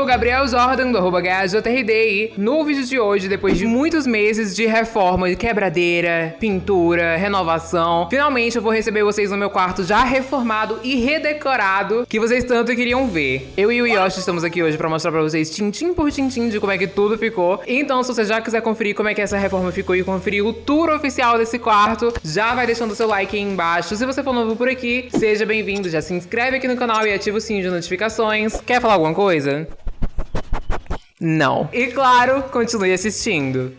sou o Gabriel Jordan, do arroba e no vídeo de hoje, depois de muitos meses de reforma, quebradeira, pintura, renovação, finalmente eu vou receber vocês no meu quarto já reformado e redecorado, que vocês tanto queriam ver. Eu e o Yoshi estamos aqui hoje pra mostrar pra vocês tintim por tintim de como é que tudo ficou. Então, se você já quiser conferir como é que essa reforma ficou e conferir o tour oficial desse quarto, já vai deixando seu like aí embaixo. Se você for novo por aqui, seja bem-vindo, já se inscreve aqui no canal e ativa o sininho de notificações. Quer falar alguma coisa? Não. E claro, continue assistindo.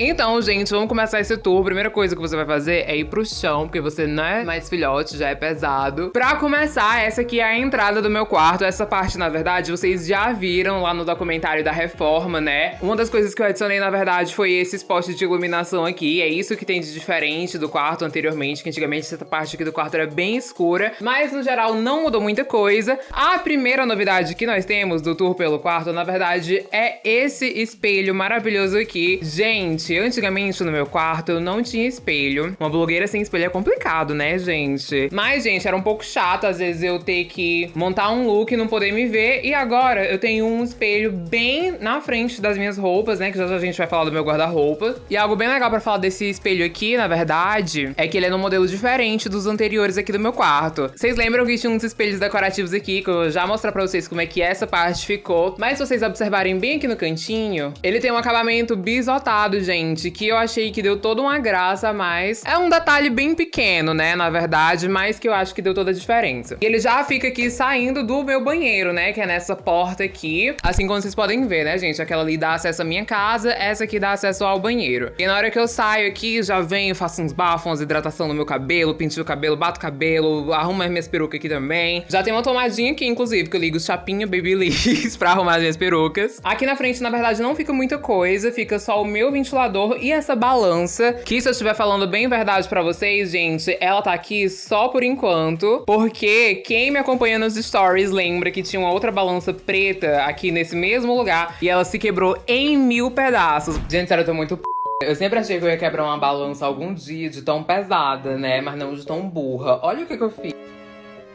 Então, gente, vamos começar esse tour. A primeira coisa que você vai fazer é ir pro chão, porque você não é mais filhote, já é pesado. Pra começar, essa aqui é a entrada do meu quarto. Essa parte, na verdade, vocês já viram lá no documentário da reforma, né? Uma das coisas que eu adicionei, na verdade, foi esses postes de iluminação aqui. É isso que tem de diferente do quarto anteriormente, que antigamente essa parte aqui do quarto era bem escura. Mas, no geral, não mudou muita coisa. A primeira novidade que nós temos do tour pelo quarto, na verdade, é esse espelho maravilhoso aqui. Gente, Gente, antigamente no meu quarto eu não tinha espelho. Uma blogueira sem espelho é complicado, né, gente? Mas, gente, era um pouco chato às vezes eu ter que montar um look e não poder me ver. E agora eu tenho um espelho bem na frente das minhas roupas, né? Que já, já a gente vai falar do meu guarda-roupa. E algo bem legal pra falar desse espelho aqui, na verdade, é que ele é num modelo diferente dos anteriores aqui do meu quarto. Vocês lembram que tinha uns espelhos decorativos aqui, que eu já mostrar pra vocês como é que essa parte ficou. Mas se vocês observarem bem aqui no cantinho, ele tem um acabamento bisotado, gente gente, que eu achei que deu toda uma graça, mas é um detalhe bem pequeno, né, na verdade, mas que eu acho que deu toda a diferença. E ele já fica aqui saindo do meu banheiro, né, que é nessa porta aqui, assim como vocês podem ver, né, gente, aquela ali dá acesso à minha casa, essa aqui dá acesso ao banheiro. E na hora que eu saio aqui, já venho, faço uns bafos, umas hidratação no meu cabelo, pinto o cabelo, bato o cabelo, arrumo as minhas perucas aqui também. Já tem uma tomadinha aqui, inclusive, que eu ligo chapinha Babyliss pra arrumar as minhas perucas. Aqui na frente, na verdade, não fica muita coisa, fica só o meu ventilador e essa balança, que se eu estiver falando bem verdade pra vocês, gente, ela tá aqui só por enquanto, porque quem me acompanha nos stories lembra que tinha uma outra balança preta aqui nesse mesmo lugar e ela se quebrou em mil pedaços. Gente, sério, eu tô muito p... Eu sempre achei que eu ia quebrar uma balança algum dia de tão pesada, né? Mas não de tão burra. Olha o que, que eu fiz.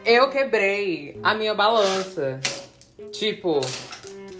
Eu quebrei a minha balança. Tipo,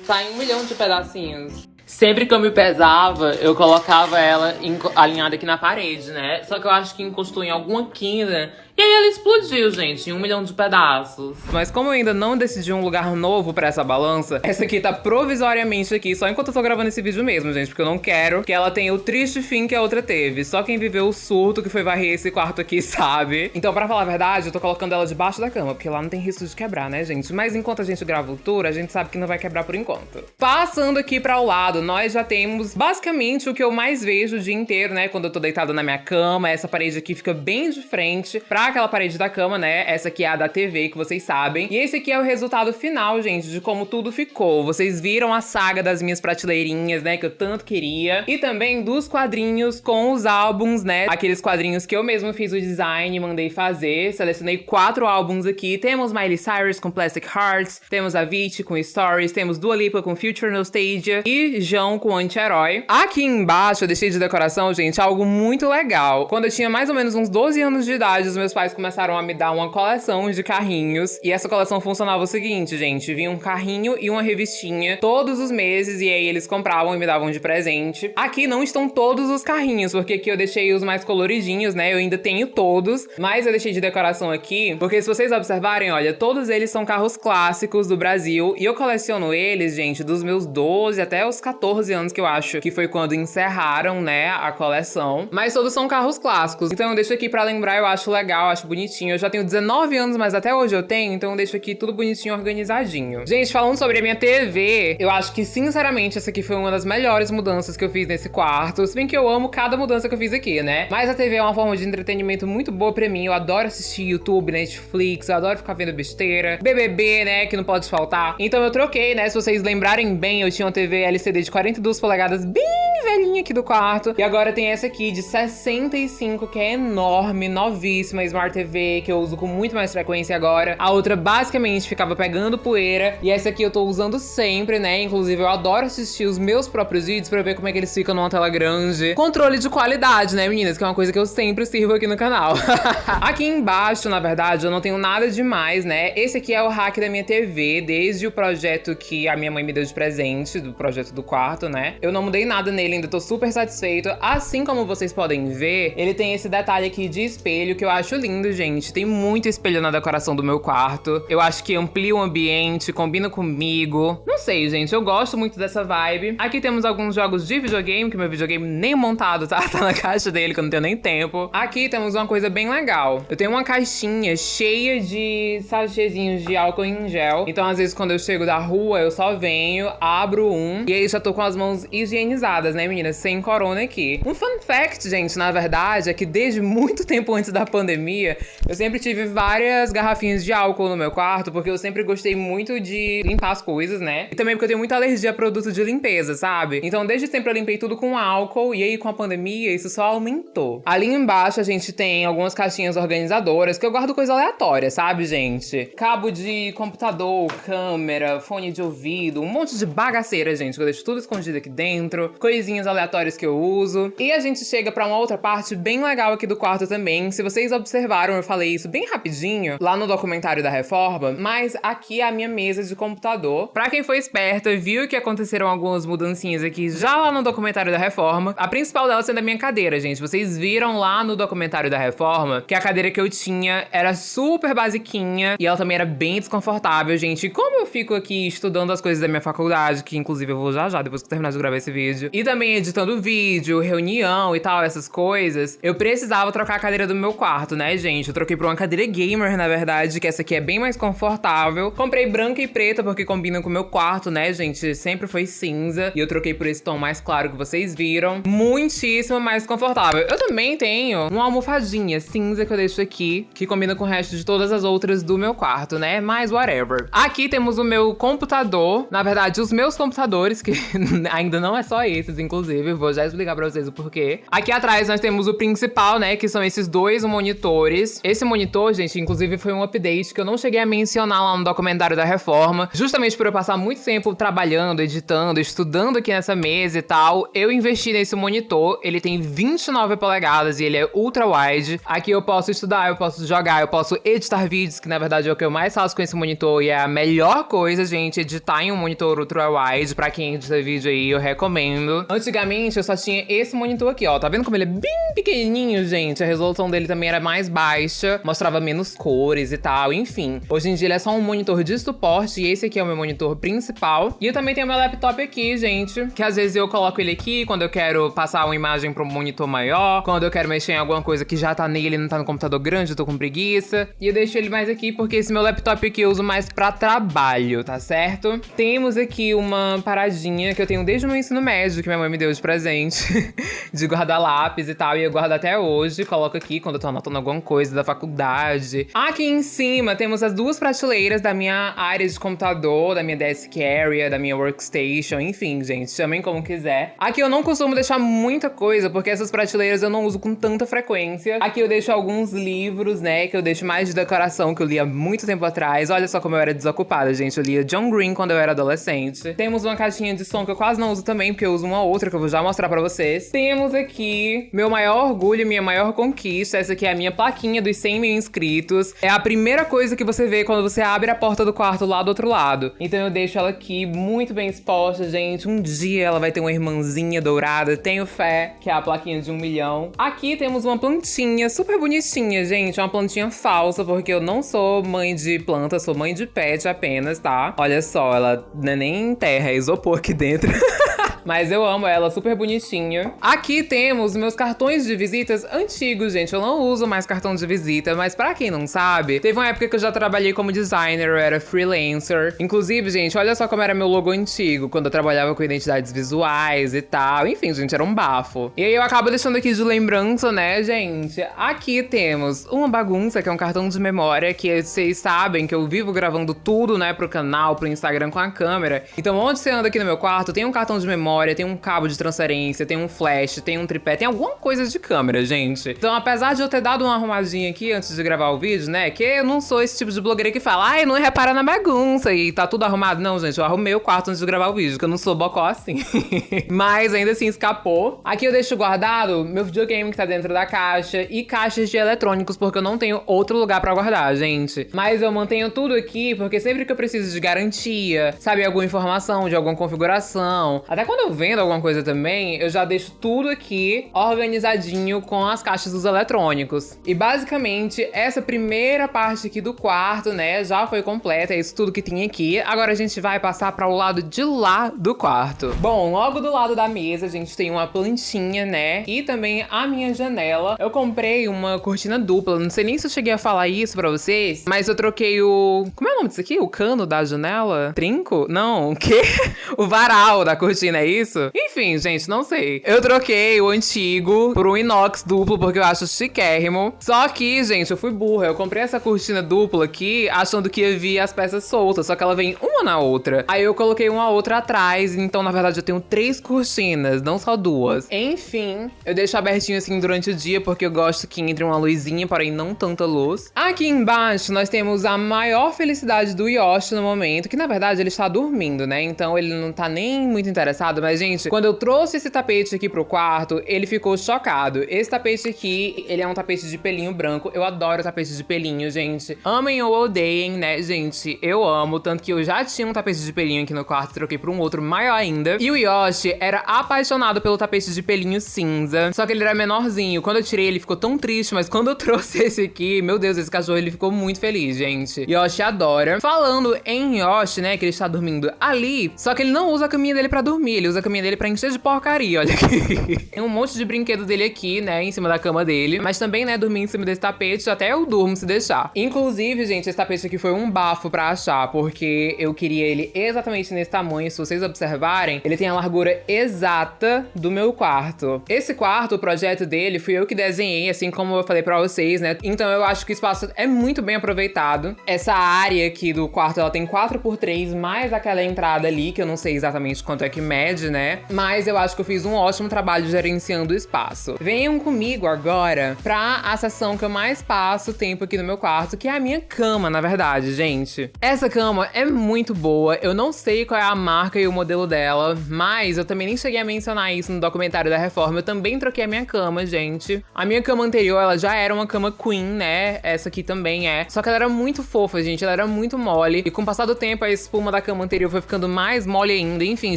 tá em um milhão de pedacinhos. Sempre que eu me pesava, eu colocava ela alinhada aqui na parede, né? Só que eu acho que encostou em alguma quina e aí ela explodiu, gente, em um milhão de pedaços. Mas como eu ainda não decidi um lugar novo pra essa balança, essa aqui tá provisoriamente aqui, só enquanto eu tô gravando esse vídeo mesmo, gente, porque eu não quero que ela tenha o triste fim que a outra teve. Só quem viveu o surto que foi varrer esse quarto aqui sabe. Então, pra falar a verdade, eu tô colocando ela debaixo da cama, porque lá não tem risco de quebrar, né, gente? Mas enquanto a gente grava o tour, a gente sabe que não vai quebrar por enquanto. Passando aqui pra o lado, nós já temos basicamente o que eu mais vejo o dia inteiro, né, quando eu tô deitada na minha cama. Essa parede aqui fica bem de frente pra aquela parede da cama, né? Essa aqui é a da TV, que vocês sabem. E esse aqui é o resultado final, gente, de como tudo ficou. Vocês viram a saga das minhas prateleirinhas, né? Que eu tanto queria. E também dos quadrinhos com os álbuns, né? Aqueles quadrinhos que eu mesmo fiz o design, mandei fazer. Selecionei quatro álbuns aqui. Temos Miley Cyrus com Plastic Hearts, temos Avicii com Stories, temos Dua Lipa com Future Nostalgia e João com Anti-Herói. Aqui embaixo eu deixei de decoração, gente, algo muito legal. Quando eu tinha mais ou menos uns 12 anos de idade, os meus pais começaram a me dar uma coleção de carrinhos. E essa coleção funcionava o seguinte, gente: vinha um carrinho e uma revistinha todos os meses, e aí eles compravam e me davam de presente. Aqui não estão todos os carrinhos, porque aqui eu deixei os mais coloridinhos, né? Eu ainda tenho todos, mas eu deixei de decoração aqui, porque se vocês observarem, olha, todos eles são carros clássicos do Brasil, e eu coleciono eles, gente, dos meus 12 até os 14 anos, que eu acho que foi quando encerraram, né, a coleção. Mas todos são carros clássicos. Então eu deixo aqui pra lembrar, eu acho legal, acho bonito bonitinho. Eu já tenho 19 anos, mas até hoje eu tenho, então eu deixo aqui tudo bonitinho, organizadinho. Gente, falando sobre a minha TV, eu acho que, sinceramente, essa aqui foi uma das melhores mudanças que eu fiz nesse quarto. Se bem que eu amo cada mudança que eu fiz aqui, né? Mas a TV é uma forma de entretenimento muito boa pra mim. Eu adoro assistir YouTube, Netflix, eu adoro ficar vendo besteira. BBB, né, que não pode faltar. Então eu troquei, né? Se vocês lembrarem bem, eu tinha uma TV LCD de 42 polegadas bem velhinha aqui do quarto. E agora tem essa aqui de 65, que é enorme, novíssima, Smart TV, que eu uso com muito mais frequência agora. A outra basicamente ficava pegando poeira. E essa aqui eu tô usando sempre, né? Inclusive eu adoro assistir os meus próprios vídeos pra ver como é que eles ficam numa tela grande. Controle de qualidade, né, meninas? Que é uma coisa que eu sempre sirvo aqui no canal. aqui embaixo, na verdade, eu não tenho nada demais, né? Esse aqui é o hack da minha TV, desde o projeto que a minha mãe me deu de presente, do projeto do quarto, né? Eu não mudei nada nele, ainda tô super satisfeito. Assim como vocês podem ver, ele tem esse detalhe aqui de espelho que eu acho lindo, gente. Tem muito espelho na decoração do meu quarto. Eu acho que amplia o ambiente, combina comigo. Não sei, gente, eu gosto muito dessa vibe. Aqui temos alguns jogos de videogame, que meu videogame nem montado, tá? Tá na caixa dele, que eu não tenho nem tempo. Aqui temos uma coisa bem legal. Eu tenho uma caixinha cheia de sachêzinhos de álcool em gel. Então, às vezes, quando eu chego da rua, eu só venho, abro um, e aí já tô com as mãos higienizadas, né, meninas? Sem corona aqui. Um fun fact, gente, na verdade, é que desde muito tempo antes da pandemia, eu sempre tive várias garrafinhas de álcool no meu quarto, porque eu sempre gostei muito de limpar as coisas, né? E também porque eu tenho muita alergia a produto de limpeza, sabe? Então, desde sempre eu limpei tudo com álcool, e aí com a pandemia, isso só aumentou. Ali embaixo, a gente tem algumas caixinhas organizadoras, que eu guardo coisa aleatória, sabe, gente? Cabo de computador, câmera, fone de ouvido, um monte de bagaceira, gente, que eu deixo tudo escondido aqui dentro, coisinhas aleatórias que eu uso. E a gente chega pra uma outra parte bem legal aqui do quarto também. Se vocês observaram, eu falei isso bem rapidinho lá no documentário da reforma, mas aqui é a minha mesa de computador. Pra quem foi esperto, viu que aconteceram algumas mudancinhas aqui já lá no documentário da reforma. A principal delas sendo a minha cadeira, gente. Vocês viram lá no documentário da reforma que a cadeira que eu tinha era super basiquinha e ela também era bem desconfortável, gente. E como eu fico aqui estudando as coisas da minha faculdade, que inclusive eu vou já já depois que terminar de gravar esse vídeo, e também editando vídeo, reunião e tal, essas coisas, eu precisava trocar a cadeira do meu quarto, né, gente? Eu troquei por uma cadeira gamer, na verdade, que essa aqui é bem mais confortável. Comprei branca e preta porque combina com o meu quarto, né, gente? Sempre foi cinza e eu troquei por esse tom mais claro que vocês viram. Muitíssimo mais confortável. Eu também tenho uma almofadinha cinza que eu deixo aqui, que combina com o resto de todas as outras do meu quarto, né? Mas whatever. Aqui temos o meu computador. Na verdade, os meus computadores, que ainda não é só esses, inclusive. Vou já explicar pra vocês o porquê. Aqui atrás nós temos o principal, né? Que são esses dois monitores. Esse monitor, gente, inclusive foi um update que eu não cheguei a mencionar lá no documentário da reforma. Justamente por eu passar muito tempo trabalhando, editando, estudando aqui nessa mesa e tal. Eu investi nesse monitor. Ele tem 29 polegadas e ele é ultra wide. Aqui eu posso estudar, eu posso jogar, eu posso editar vídeos, que na verdade é o que eu mais faço com esse monitor e é a melhor coisa, gente, editar em um monitor ultra wide. Pra quem edita vídeo aí, eu recomendo. Antigamente eu só tinha esse monitor aqui, ó. Tá vendo como ele é bem pequenininho, gente? A resolução dele também era mais baixa, mostrava menos cores e tal, enfim. Hoje em dia ele é só um monitor de suporte e esse aqui é o meu monitor principal. E eu também tenho meu laptop aqui, gente, que às vezes eu coloco ele aqui quando eu quero passar uma imagem para um monitor maior, quando eu quero mexer em alguma coisa que já tá nele não tá no computador grande, eu tô com preguiça. E eu deixo ele mais aqui porque esse meu laptop aqui eu uso mais pra trabalho, tá certo? Temos aqui uma paradinha que eu tenho desde o meu ensino médio, que minha mãe me deu de presente, de guardar lápis e tal, e eu guardo até hoje, coloco aqui quando eu tô anotando alguma coisa da faculdade. Aqui em cima temos as duas prateleiras da minha área de computador, da minha desk area, da minha workstation, enfim, gente, chamem como quiser. Aqui eu não costumo deixar muita coisa, porque essas prateleiras eu não uso com tanta frequência. Aqui eu deixo alguns livros, né, que eu deixo mais de decoração, que eu li há muito tempo atrás. Olha só como eu era desocupada, gente. Eu lia John Green quando eu era adolescente. Temos uma caixinha de som que eu quase não uso também, porque eu uso uma outra que eu vou já mostrar pra vocês. Temos aqui meu maior orgulho, minha maior conquista. Essa aqui é a minha plaquinha dos 100 mil inscritos. É a primeira coisa que você vê quando você abre a porta do quarto lá do outro lado. Então eu deixo ela aqui muito bem exposta, gente. Um dia ela vai ter uma irmãzinha dourada. Tenho fé, que é a plaquinha de um milhão. Aqui temos uma plantinha super bonitinha, gente. Uma plantinha falsa, porque eu não sou mãe de planta, sou mãe de pet apenas, tá? Olha só, ela não é nem terra, é isopor aqui dentro. Mas eu amo ela, super bonitinha. Aqui temos meus cartões de visitas antigos, gente. Eu não uso mais cartão de visita, mas pra quem não sabe, teve uma época que eu já trabalhei como designer, eu era freelancer. Inclusive, gente, olha só como era meu logo antigo, quando eu trabalhava com identidades visuais e tal. Enfim, gente, era um bafo. E aí eu acabo deixando aqui de lembrança, né, gente? Aqui temos uma bagunça, que é um cartão de memória, que vocês sabem que eu vivo gravando tudo, né, pro canal, pro Instagram com a câmera. Então, onde você anda aqui no meu quarto, tem um cartão de memória memória, tem um cabo de transferência, tem um flash, tem um tripé, tem alguma coisa de câmera, gente. Então, apesar de eu ter dado uma arrumadinha aqui antes de gravar o vídeo, né, que eu não sou esse tipo de blogueira que fala, ai, não repara na bagunça e tá tudo arrumado. Não, gente, eu arrumei o quarto antes de gravar o vídeo, que eu não sou bocó assim. Mas ainda assim escapou. Aqui eu deixo guardado meu videogame que tá dentro da caixa e caixas de eletrônicos, porque eu não tenho outro lugar pra guardar, gente. Mas eu mantenho tudo aqui, porque sempre que eu preciso de garantia, sabe, alguma informação de alguma configuração, até quando eu vendo alguma coisa também, eu já deixo tudo aqui organizadinho com as caixas dos eletrônicos. E basicamente, essa primeira parte aqui do quarto, né, já foi completa, é isso tudo que tinha aqui. Agora a gente vai passar para o lado de lá do quarto. Bom, logo do lado da mesa a gente tem uma plantinha, né, e também a minha janela. Eu comprei uma cortina dupla, não sei nem se eu cheguei a falar isso pra vocês, mas eu troquei o... Como é o nome disso aqui? O cano da janela? Trinco? Não, o quê? o varal da cortina, é isso? Enfim, gente, não sei. Eu troquei o antigo por um inox duplo, porque eu acho chiquérrimo. Só que, gente, eu fui burra. Eu comprei essa cortina dupla aqui, achando que ia vir as peças soltas, só que ela vem uma na outra. Aí eu coloquei uma outra atrás, então, na verdade, eu tenho três cortinas, não só duas. Enfim, eu deixo abertinho assim durante o dia, porque eu gosto que entre uma luzinha, porém não tanta luz. Aqui embaixo, nós temos a maior felicidade do Yoshi no momento, que na verdade ele está dormindo, né? Então ele não tá nem muito interessado, mas gente, quando eu trouxe esse tapete aqui pro quarto, ele ficou chocado. Esse tapete aqui, ele é um tapete de pelinho branco. Eu adoro tapete de pelinho, gente. Amem ou odeiem, né, gente? Eu amo, tanto que eu já tinha um tapete de pelinho aqui no quarto, troquei por um outro maior ainda. E o Yoshi era apaixonado pelo tapete de pelinho cinza, só que ele era menorzinho. Quando eu tirei, ele ficou tão triste, mas quando eu trouxe esse aqui, meu Deus, esse cachorro, ele ficou muito feliz, gente. Yoshi adora. Falando em Yoshi, né, que ele está dormindo ali, só que ele não usa a caminha dele pra dormir, ele usa a caminha dele pra encher de porcaria, olha aqui. Tem um monte de brinquedo dele aqui, né, em cima da cama dele, mas também, né, dormir em cima desse tapete, até eu durmo se deixar. Inclusive, gente, esse tapete aqui foi um bafo pra achar, porque eu queria ele exatamente nesse tamanho, se vocês observarem, ele tem a largura exata do meu quarto. Esse quarto, o projeto dele, fui eu que desenhei, assim como eu falei pra vocês, né, então eu acho que o espaço é muito bem aproveitado. Essa área aqui do quarto, ela tem 4x3, mais aquela entrada ali, que eu não sei exatamente quanto é que mede, né? Mas eu acho que eu fiz um ótimo trabalho gerenciando o espaço. Venham comigo agora pra a sessão que eu mais passo tempo aqui no meu quarto, que é a minha cama, na verdade, gente. Essa cama é muito boa, eu não sei qual é a marca e o modelo dela, mas eu também nem cheguei a mencionar isso no documentário da reforma, eu também troquei a minha cama, gente. A minha cama anterior, ela já era uma cama queen, né? Essa aqui também é. Só que ela era muito fofa, gente, ela era muito mole. E com o passar do tempo, a espuma da cama anterior foi ficando mais mole ainda. Enfim,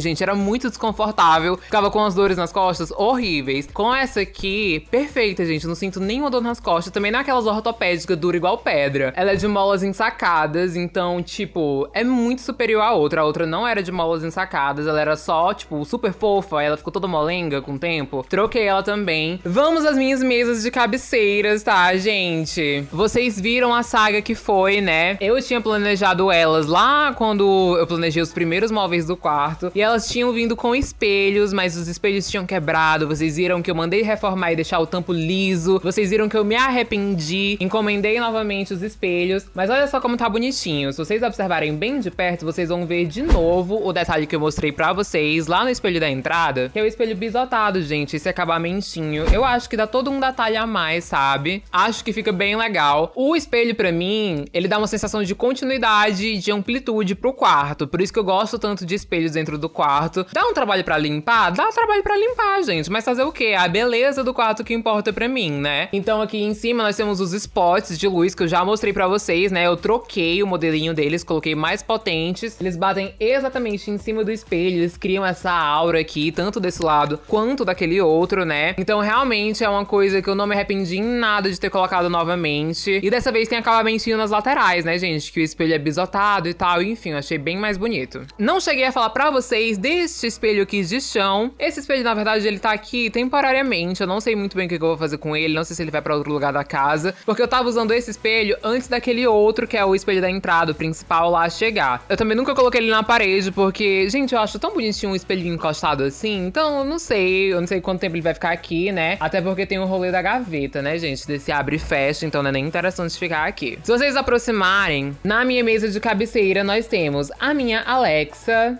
gente, era muito desconfortável. Ficava com as dores nas costas horríveis. Com essa aqui, perfeita, gente. Não sinto nenhuma dor nas costas. Também não é aquelas ortopédicas dura igual pedra. Ela é de molas ensacadas, então, tipo, é muito superior à outra. A outra não era de molas ensacadas, ela era só, tipo, super fofa. Ela ficou toda molenga com o tempo. Troquei ela também. Vamos às minhas mesas de cabeceiras, tá, gente? Vocês viram a saga que foi, né? Eu tinha planejado elas lá quando eu planejei os primeiros móveis do quarto. E elas tinham vindo com espelhos, mas os espelhos tinham quebrado. Vocês viram que eu mandei reformar e deixar o tampo liso. Vocês viram que eu me arrependi. Encomendei novamente os espelhos. Mas olha só como tá bonitinho. Se vocês observarem bem de perto, vocês vão ver de novo o detalhe que eu mostrei pra vocês lá no espelho da entrada. Que é o espelho bisotado, gente. Esse acabamentinho. Eu acho que dá todo um detalhe a mais, sabe? Acho que fica bem legal. O espelho, pra mim, ele dá uma sensação de continuidade e de amplitude pro quarto. Por isso que eu gosto tanto de espelhos dentro do quarto. Dá um trabalho pra limpar? Dá um trabalho pra limpar, gente. Mas fazer o quê? A beleza do quarto que importa pra mim, né? Então aqui em cima nós temos os spots de luz que eu já mostrei pra vocês, né? Eu troquei o modelinho deles, coloquei mais potentes. Eles batem exatamente em cima do espelho, eles criam essa aura aqui, tanto desse lado quanto daquele outro, né? Então realmente é uma coisa que eu não me arrependi em nada de ter colocado novamente. E dessa vez tem acabamentinho nas laterais, né, gente? Que o espelho é bisotado e tal, enfim, achei bem mais bonito. Não cheguei a falar pra vocês deste espelho aqui de chão. Esse espelho, na verdade, ele tá aqui temporariamente, eu não sei muito bem o que eu vou fazer com ele, não sei se ele vai pra outro lugar da casa, porque eu tava usando esse espelho antes daquele outro, que é o espelho da entrada, o principal, lá chegar. Eu também nunca coloquei ele na parede, porque, gente, eu acho tão bonitinho um espelhinho encostado assim, então eu não sei, eu não sei quanto tempo ele vai ficar aqui, né? Até porque tem o rolê da gaveta, né, gente? Desse abre e fecha, então não é nem interessante ficar aqui. Se vocês aproximarem, na minha mesa de cabeceira nós temos a minha Alexa,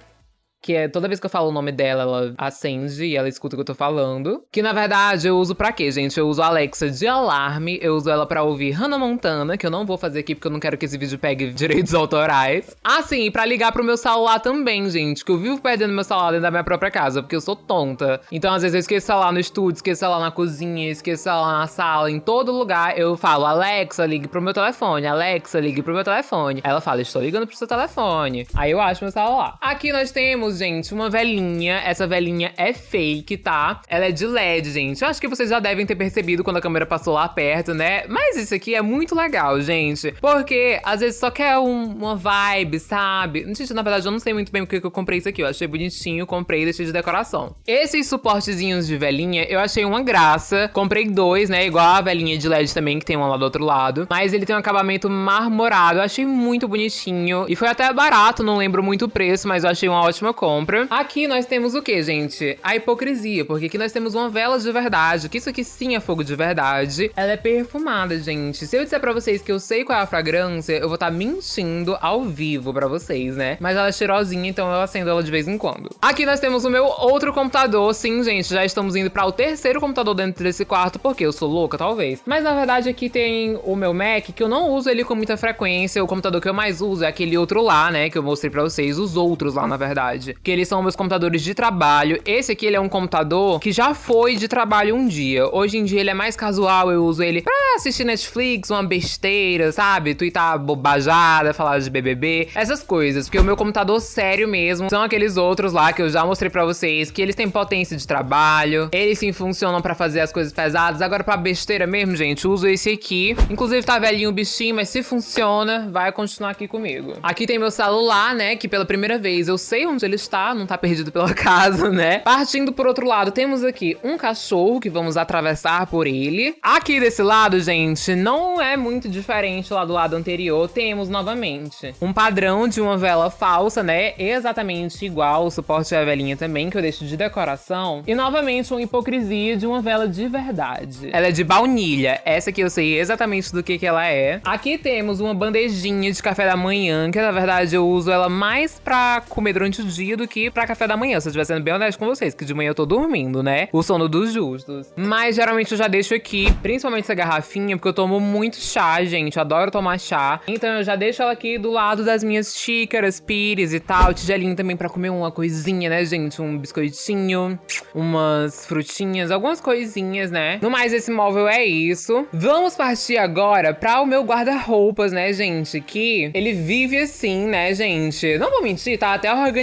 que é toda vez que eu falo o nome dela, ela acende e ela escuta o que eu tô falando. Que na verdade eu uso pra quê, gente? Eu uso a Alexa de alarme, eu uso ela pra ouvir Hannah Montana, que eu não vou fazer aqui porque eu não quero que esse vídeo pegue direitos autorais. Ah, sim, e pra ligar pro meu celular também, gente, que eu vivo perdendo meu celular dentro da minha própria casa, porque eu sou tonta. Então às vezes eu esqueço lá no estúdio, esqueço lá na cozinha, esqueço lá na sala, em todo lugar eu falo, Alexa, ligue pro meu telefone, Alexa, ligue pro meu telefone. Ela fala, estou ligando pro seu telefone. Aí eu acho meu celular. Aqui nós temos, gente, uma velhinha. Essa velhinha é fake, tá? Ela é de LED, gente. Eu acho que vocês já devem ter percebido quando a câmera passou lá perto, né? Mas isso aqui é muito legal, gente. Porque às vezes só quer um, uma vibe, sabe? Gente, na verdade, eu não sei muito bem porque que eu comprei isso aqui. Eu achei bonitinho, comprei e deixei de decoração. Esses suportezinhos de velhinha, eu achei uma graça. Comprei dois, né? Igual a velhinha de LED também, que tem uma lá do outro lado. Mas ele tem um acabamento marmorado. Eu achei muito bonitinho. E foi até barato, não lembro muito o preço, mas eu achei uma ótima compra. Aqui nós temos o que, gente? A hipocrisia, porque aqui nós temos uma vela de verdade, que isso aqui sim é fogo de verdade. Ela é perfumada, gente. Se eu disser pra vocês que eu sei qual é a fragrância, eu vou estar tá mentindo ao vivo pra vocês, né? Mas ela é cheirosinha, então eu acendo ela de vez em quando. Aqui nós temos o meu outro computador. Sim, gente, já estamos indo pra o terceiro computador dentro desse quarto, porque eu sou louca, talvez. Mas na verdade aqui tem o meu Mac, que eu não uso ele com muita frequência. O computador que eu mais uso é aquele outro lá, né? Que eu mostrei pra vocês, os outros lá, na verdade. Que eles são meus computadores de trabalho. Esse aqui, ele é um computador que já foi de trabalho um dia. Hoje em dia, ele é mais casual, eu uso ele pra assistir Netflix, uma besteira, sabe? Twittar bobajada, falar de BBB, essas coisas. Porque o meu computador sério mesmo são aqueles outros lá que eu já mostrei pra vocês, que eles têm potência de trabalho, eles sim funcionam pra fazer as coisas pesadas. Agora, pra besteira mesmo, gente, uso esse aqui. Inclusive, tá velhinho o bichinho, mas se funciona, vai continuar aqui comigo. Aqui tem meu celular, né, que pela primeira vez eu sei onde ele está, não tá perdido pela casa, né? Partindo por outro lado, temos aqui um cachorro que vamos atravessar por ele. Aqui desse lado, gente, não é muito diferente lá do lado anterior. Temos novamente um padrão de uma vela falsa, né? Exatamente igual o suporte da velinha também, que eu deixo de decoração. E novamente uma hipocrisia de uma vela de verdade. Ela é de baunilha. Essa aqui eu sei exatamente do que que ela é. Aqui temos uma bandejinha de café da manhã, que na verdade eu uso ela mais pra comer durante o dia do que pra café da manhã, se eu estiver sendo bem honesto com vocês, que de manhã eu tô dormindo, né? O sono dos justos. Mas geralmente eu já deixo aqui, principalmente essa garrafinha, porque eu tomo muito chá, gente. Eu adoro tomar chá. Então eu já deixo ela aqui do lado das minhas xícaras, pires e tal. Tigelinho também pra comer uma coisinha, né, gente? Um biscoitinho, umas frutinhas, algumas coisinhas, né? No mais, esse móvel é isso. Vamos partir agora pra o meu guarda-roupas, né, gente? Que ele vive assim, né, gente? Não vou mentir, tá até organizado,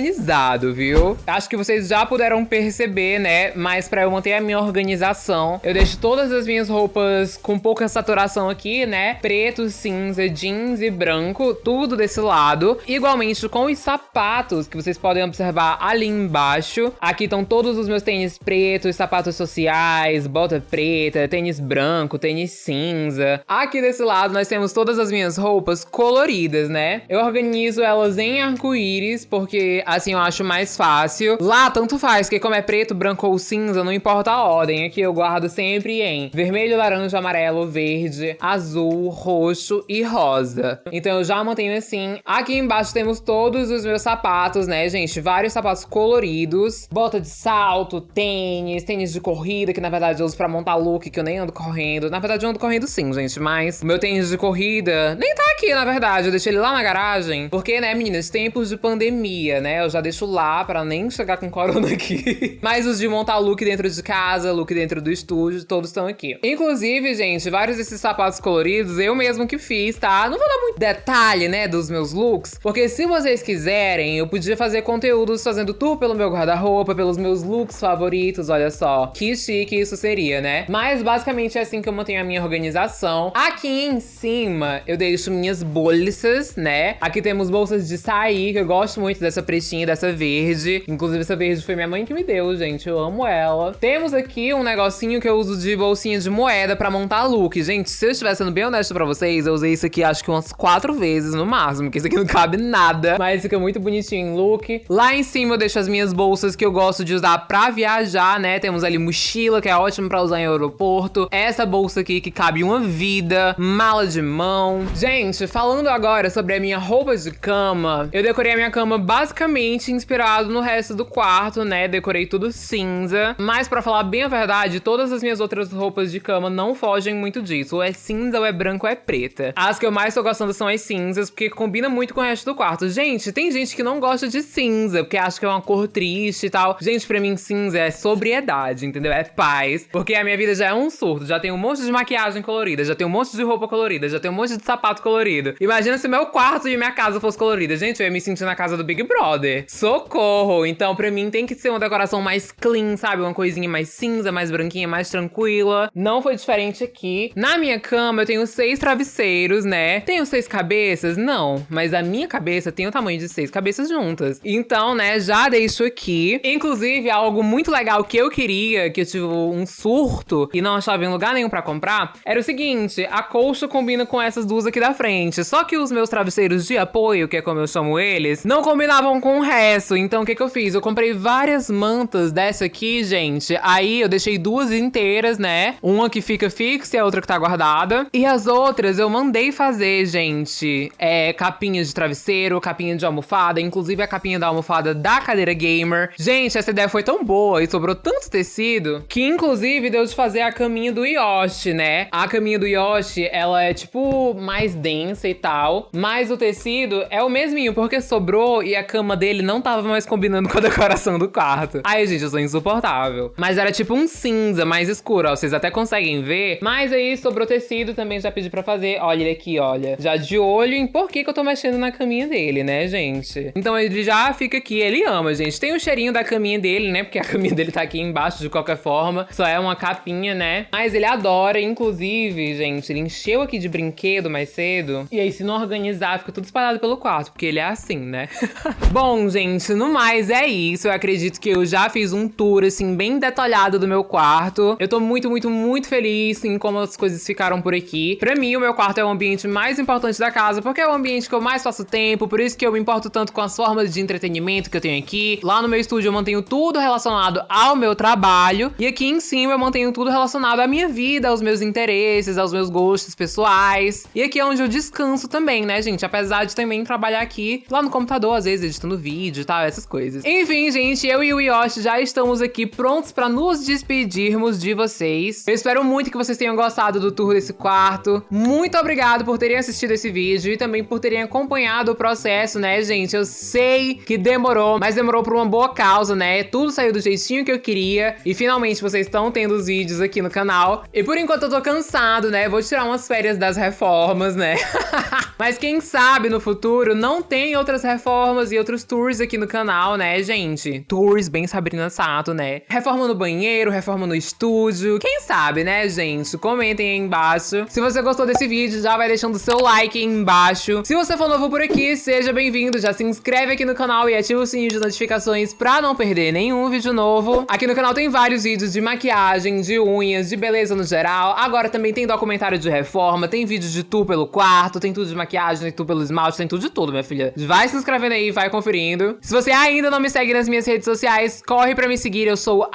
viu? Acho que vocês já puderam perceber, né? Mas pra eu manter a minha organização, eu deixo todas as minhas roupas com pouca saturação aqui, né? Preto, cinza, jeans e branco, tudo desse lado. Igualmente com os sapatos, que vocês podem observar ali embaixo. Aqui estão todos os meus tênis pretos, sapatos sociais, bota preta, tênis branco, tênis cinza. Aqui desse lado nós temos todas as minhas roupas coloridas, né? Eu organizo elas em arco-íris, porque assim eu acho mais fácil. Lá, tanto faz, que como é preto, branco ou cinza, não importa a ordem. Aqui eu guardo sempre em vermelho, laranja, amarelo, verde, azul, roxo e rosa. Então eu já mantenho assim. Aqui embaixo temos todos os meus sapatos, né, gente? Vários sapatos coloridos. Bota de salto, tênis, tênis de corrida, que na verdade eu uso pra montar look, que eu nem ando correndo. Na verdade eu ando correndo sim, gente, mas meu tênis de corrida nem tá aqui, na verdade. Eu deixei ele lá na garagem. Porque, né, meninas, tempos de pandemia, né? Eu já deixo lá pra nem chegar com corona aqui. Mas os de montar look dentro de casa, look dentro do estúdio, todos estão aqui. Inclusive, gente, vários desses sapatos coloridos eu mesmo que fiz, tá? Não vou dar muito detalhe, né, dos meus looks, porque se vocês quiserem, eu podia fazer conteúdos fazendo tour pelo meu guarda-roupa, pelos meus looks favoritos, olha só. Que chique isso seria, né? Mas basicamente é assim que eu mantenho a minha organização. Aqui em cima, eu deixo minhas bolsas, né? Aqui temos bolsas de sair, que eu gosto muito dessa pretinha dessa verde. Inclusive, essa verde foi minha mãe que me deu, gente. Eu amo ela. Temos aqui um negocinho que eu uso de bolsinha de moeda pra montar look. Gente, se eu estiver sendo bem honesto pra vocês, eu usei isso aqui acho que umas quatro vezes no máximo, porque isso aqui não cabe nada. Mas fica muito bonitinho em look. Lá em cima eu deixo as minhas bolsas que eu gosto de usar pra viajar, né? Temos ali mochila, que é ótimo pra usar em aeroporto. Essa bolsa aqui que cabe uma vida. Mala de mão. Gente, falando agora sobre a minha roupa de cama, eu decorei a minha cama basicamente inspirado no resto do quarto, né? Decorei tudo cinza. Mas pra falar bem a verdade, todas as minhas outras roupas de cama não fogem muito disso. Ou é cinza, ou é branco, ou é preta. As que eu mais tô gostando são as cinzas, porque combina muito com o resto do quarto. Gente, tem gente que não gosta de cinza, porque acha que é uma cor triste e tal. Gente, pra mim, cinza é sobriedade, entendeu? É paz. Porque a minha vida já é um surto. Já tem um monte de maquiagem colorida, já tem um monte de roupa colorida, já tem um monte de sapato colorido. Imagina se meu quarto e minha casa fosse colorida. Gente, eu ia me sentir na casa do Big Brother. Socorro! Então, pra mim, tem que ser uma decoração mais clean, sabe? Uma coisinha mais cinza, mais branquinha, mais tranquila. Não foi diferente aqui. Na minha cama, eu tenho seis travesseiros, né? Tenho seis cabeças? Não. Mas a minha cabeça tem o tamanho de seis cabeças juntas. Então, né, já deixo aqui. Inclusive, algo muito legal que eu queria, que eu tive um surto e não achava em lugar nenhum pra comprar, era o seguinte: a colcha combina com essas duas aqui da frente. Só que os meus travesseiros de apoio, que é como eu chamo eles, não combinavam com o resto. Então, o que, que eu fiz? Eu comprei várias mantas dessa aqui, gente. Aí eu deixei duas inteiras, né? Uma que fica fixa e a outra que tá guardada. E as outras eu mandei fazer, gente. É capinha de travesseiro, capinha de almofada, inclusive a capinha da almofada da cadeira gamer. Gente, essa ideia foi tão boa e sobrou tanto tecido que, inclusive, deu de fazer a caminha do Yoshi, né? A caminha do Yoshi, ela é tipo mais densa e tal, mas o tecido é o mesminho, porque sobrou e a cama dele não tava mais combinando com a decoração do quarto. Ai, gente, eu sou insuportável. Mas era tipo um cinza mais escuro, ó, vocês até conseguem ver. Mas aí sobrou tecido, também já pedi pra fazer. Olha ele aqui, olha. Já de olho em por que que eu tô mexendo na caminha dele, né, gente? Então ele já fica aqui, ele ama, gente. Tem o cheirinho da caminha dele, né, porque a caminha dele tá aqui embaixo de qualquer forma. Só é uma capinha, né? Mas ele adora, inclusive, gente, ele encheu aqui de brinquedo mais cedo. E aí, se não organizar, fica tudo espalhado pelo quarto, porque ele é assim, né? Bom, gente, no mais é isso. Eu acredito que eu já fiz um tour, assim, bem detalhado do meu quarto. Eu tô muito, muito, muito feliz em como as coisas ficaram por aqui. Pra mim, o meu quarto é o ambiente mais importante da casa, porque é o ambiente que eu mais faço tempo, por isso que eu me importo tanto com as formas de entretenimento que eu tenho aqui. Lá no meu estúdio eu mantenho tudo relacionado ao meu trabalho. E aqui em cima eu mantenho tudo relacionado à minha vida, aos meus interesses, aos meus gostos pessoais. E aqui é onde eu descanso também, né, gente? Apesar de também trabalhar aqui lá no computador, às vezes editando vídeo e tal, essas coisas. Enfim, gente, eu e o Yoshi já estamos aqui prontos pra nos despedirmos de vocês. Eu espero muito que vocês tenham gostado do tour desse quarto. Muito obrigado por terem assistido esse vídeo e também por terem acompanhado o processo, né, gente? Eu sei que demorou, mas demorou por uma boa causa, né? Tudo saiu do jeitinho que eu queria e finalmente vocês estão tendo os vídeos aqui no canal. E por enquanto eu tô cansado, né? Vou tirar umas férias das reformas, né? mas quem sabe no futuro não tem outras reformas e outros tours aqui no canal, né, gente? Tours bem Sabrina Sato, né? Reforma no banheiro, reforma no estúdio. Quem sabe, né, gente? Comentem aí embaixo. Se você gostou desse vídeo, já vai deixando o seu like aí embaixo. Se você for novo por aqui, seja bem-vindo. Já se inscreve aqui no canal e ativa o sininho de notificações pra não perder nenhum vídeo novo. Aqui no canal tem vários vídeos de maquiagem, de unhas, de beleza no geral. Agora também tem documentário de reforma, tem vídeo de tour pelo quarto, tem tudo de maquiagem, tem tudo pelo esmalte, tem tudo de tudo, minha filha. Vai se inscrevendo aí, vai conferindo. Se você ainda não me segue nas minhas redes sociais, corre pra me seguir. Eu sou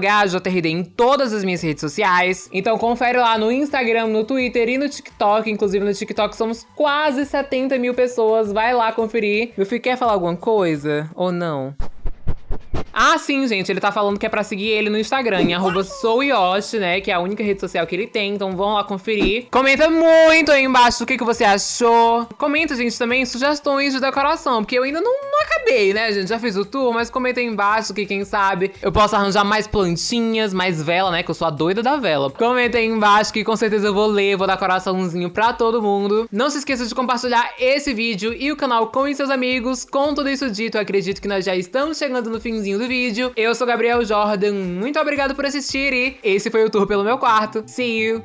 GajoTRD em todas as minhas redes sociais. Então confere lá no Instagram, no Twitter e no TikTok. Inclusive no TikTok somos quase 70 mil pessoas. Vai lá conferir. Meu filho quer falar alguma coisa? Ou não? Ah, sim, gente, ele tá falando que é pra seguir ele no Instagram, em arroba souyoshi, né, que é a única rede social que ele tem, então vão lá conferir. Comenta muito aí embaixo o que, que você achou. Comenta, gente, também sugestões de decoração, porque eu ainda não, não acabei, né, gente, já fiz o tour, mas comenta aí embaixo que quem sabe eu posso arranjar mais plantinhas, mais vela, né, que eu sou a doida da vela. Comenta aí embaixo que com certeza eu vou ler, vou dar coraçãozinho pra todo mundo. Não se esqueça de compartilhar esse vídeo e o canal com seus amigos. Com tudo isso dito, acredito que nós já estamos chegando no finzinho finalzinho do vídeo. Eu sou Gabriel Jordan, muito obrigado por assistir e esse foi o tour pelo meu quarto. See you!